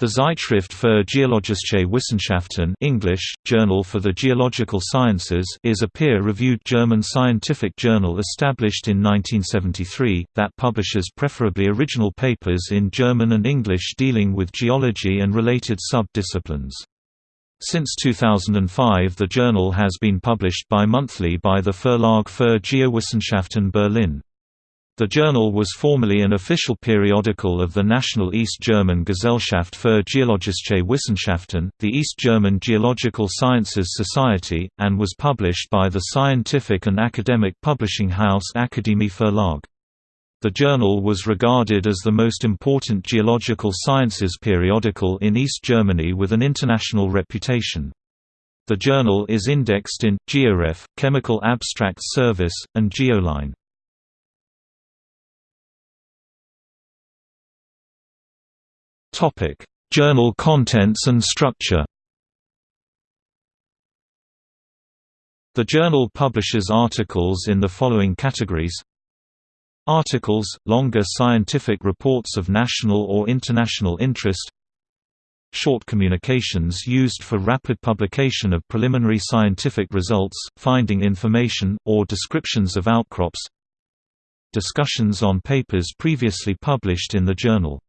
The Zeitschrift für Geologische Wissenschaften English, Journal for the Geological Sciences is a peer-reviewed German scientific journal established in 1973, that publishes preferably original papers in German and English dealing with geology and related sub-disciplines. Since 2005 the journal has been published bi-monthly by the Verlag für Geowissenschaften Berlin. The journal was formerly an official periodical of the National East German Gesellschaft für Geologische Wissenschaften, the East German Geological Sciences Society, and was published by the scientific and academic publishing house Akademie Verlag. The journal was regarded as the most important geological sciences periodical in East Germany with an international reputation. The journal is indexed in, GeoRef, Chemical Abstracts Service, and Geoline. Topic: Journal contents and structure. The journal publishes articles in the following categories: Articles, longer scientific reports of national or international interest. Short communications used for rapid publication of preliminary scientific results, finding information, or descriptions of outcrops. Discussions on papers previously published in the journal